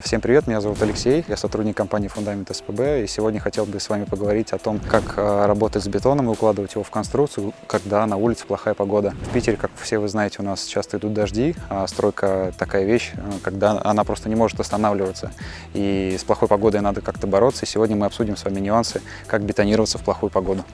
Всем привет, меня зовут Алексей, я сотрудник компании Фундамент СПБ, и сегодня хотел бы с вами поговорить о том, как э, работать с бетоном и укладывать его в конструкцию, когда на улице плохая погода. В Питере, как все вы знаете, у нас часто идут дожди, а стройка такая вещь, э, когда она просто не может останавливаться, и с плохой погодой надо как-то бороться, и сегодня мы обсудим с вами нюансы, как бетонироваться в плохую погоду.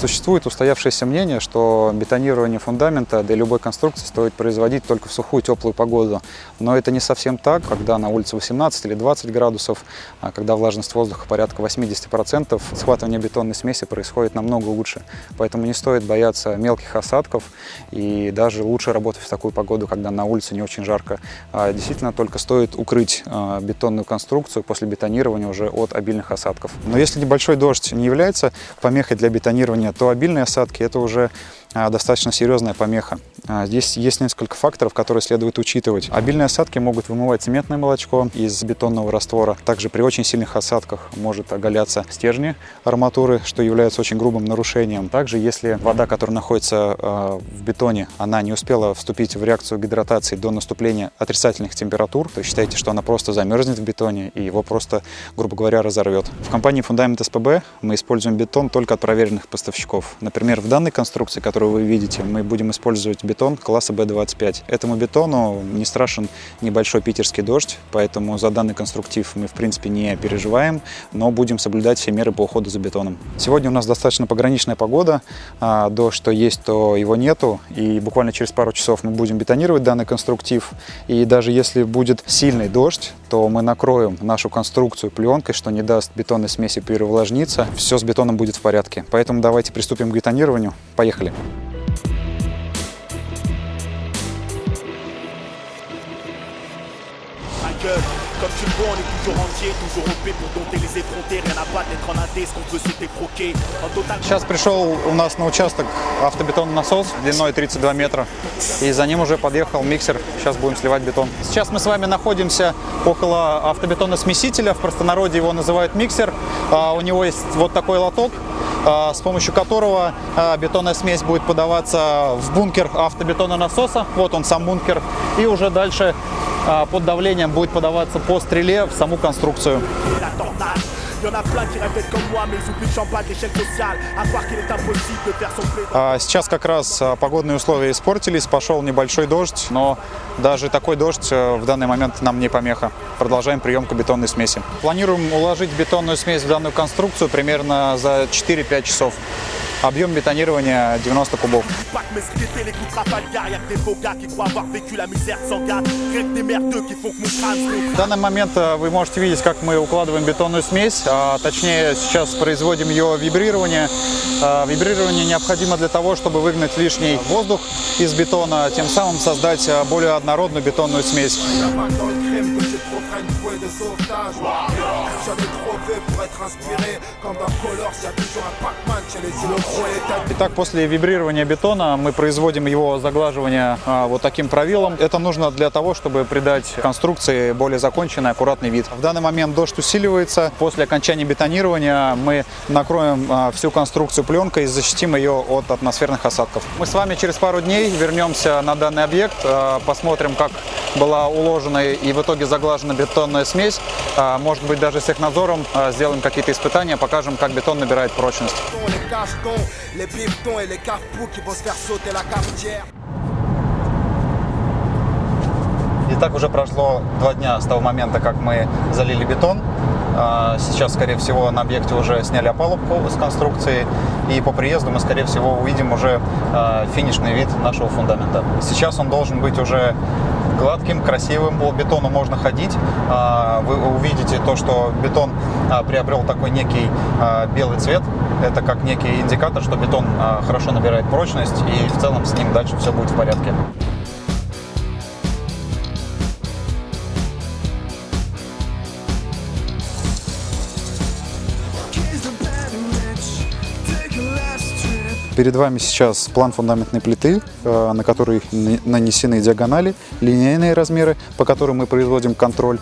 Существует устоявшееся мнение, что бетонирование фундамента для любой конструкции стоит производить только в сухую теплую погоду. Но это не совсем так, когда на улице 18 или 20 градусов, а когда влажность воздуха порядка 80%, схватывание бетонной смеси происходит намного лучше. Поэтому не стоит бояться мелких осадков и даже лучше работать в такую погоду, когда на улице не очень жарко. А действительно, только стоит укрыть а, бетонную конструкцию после бетонирования уже от обильных осадков. Но если небольшой дождь не является помехой для бетонирования, то обильные осадки – это уже достаточно серьезная помеха. А, здесь есть несколько факторов, которые следует учитывать. Обильные осадки могут вымывать цементное молочко из бетонного раствора. Также при очень сильных осадках может оголяться стержни арматуры, что является очень грубым нарушением. Также, если вода, которая находится а, в бетоне, она не успела вступить в реакцию гидратации до наступления отрицательных температур, то считайте, что она просто замерзнет в бетоне и его просто, грубо говоря, разорвет. В компании Фундамент СПБ мы используем бетон только от проверенных поставщиков. Например, в данной конструкции, которую которую вы видите, мы будем использовать бетон класса B25. Этому бетону не страшен небольшой питерский дождь, поэтому за данный конструктив мы в принципе не переживаем, но будем соблюдать все меры по уходу за бетоном. Сегодня у нас достаточно пограничная погода, а, дождь то есть, то его нету, и буквально через пару часов мы будем бетонировать данный конструктив, и даже если будет сильный дождь, то мы накроем нашу конструкцию пленкой, что не даст бетонной смеси переувлажниться, все с бетоном будет в порядке. Поэтому давайте приступим к бетонированию. Поехали! Comme tu le vois, on est toujours entier, toujours OP pour dompter les effrontés. Rien à battre, d'être en AD, ce qu'on veut c'est décroquer. Сейчас пришел у нас на участок автобетонный насос длиной 32 метра. И за ним уже подъехал миксер. Сейчас будем сливать бетон. Сейчас мы с вами находимся около автобетоносмесителя. В простонародье его называют миксер. А, у него есть вот такой лоток а, с помощью которого а, бетонная смесь будет подаваться в бункер автобетононасоса. Вот он сам бункер. И уже дальше под давлением будет подаваться по стреле в саму конструкцию. Сейчас как раз а, погодные условия испортились, пошел небольшой дождь, но даже такой дождь э, в данный момент нам не помеха. Продолжаем приемку бетонной смеси. Планируем уложить бетонную смесь в данную конструкцию примерно за 4-5 часов. Объем бетонирования 90 кубов. В данный момент э, вы можете видеть, как мы укладываем бетонную смесь, а точнее сейчас производим ее вибрирование. А, вибрирование необходимо для того, чтобы выгнать лишний воздух из бетона, тем самым создать э, более однородную бетонную смесь. Итак, после вибрирования бетона мы производим его заглаживание а, вот таким правилом. Это нужно для того, чтобы придать конструкции более законченный, аккуратный вид. В данный момент дождь усиливается. После окончания бетонирования мы накроем а, всю конструкцию пленкой и защитим ее от атмосферных осадков. Мы с вами через пару дней вернемся на данный объект, а, посмотрим, как была уложена и в итоге заглажена бетонная смесь. Может быть, даже с технадзором а, сделаем какие-то испытания, покажем, как бетон набирает прочность. Итак, уже прошло два дня с того момента, как мы залили бетон. А, сейчас, скорее всего, на объекте уже сняли опалубку с конструкции, и по приезду мы, скорее всего, увидим уже финишный вид нашего фундамента. Сейчас он должен быть уже гладким, красивым. По бетону можно ходить. А, вы увидите то, что бетон а, приобрел такой некий а, белый цвет. Это как некий индикатор, что бетон хорошо набирает прочность и в целом с ним дальше все будет в порядке. Перед вами сейчас план фундаментной плиты, э, на которой нанесены диагонали, линейные размеры, по которым мы производим контроль.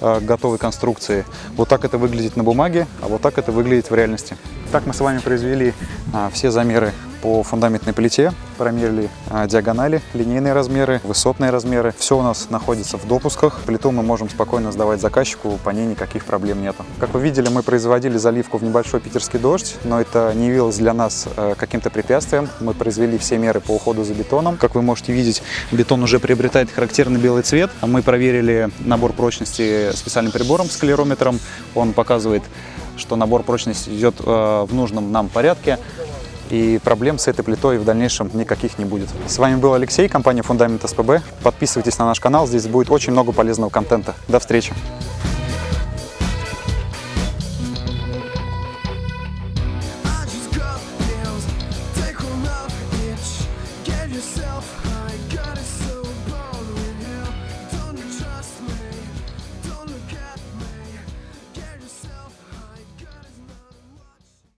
э, готовой конструкции. Вот так это выглядит на бумаге, а вот так это выглядит в реальности. Так мы с вами произвели а, все замеры по фундаментной плите, промерили а, диагонали, линейные размеры, высотные размеры. Все у нас находится в допусках. Плиту мы можем спокойно сдавать заказчику, по ней никаких проблем нету. Как вы видели, мы производили заливку в небольшой питерский дождь, но это не явилось для нас э, каким-то препятствием. Мы произвели все меры по уходу за бетоном. Как вы можете видеть, бетон уже приобретает характерный белый цвет. Мы проверили набор прочности специальным прибором с клерометром. Он показывает что набор прочности идет э, в нужном нам порядке и проблем с этой плитой в дальнейшем никаких не будет. С вами был Алексей, компания Фундамент СПБ. Подписывайтесь на наш канал, здесь будет очень много полезного контента. До встречи! yourself, I gotta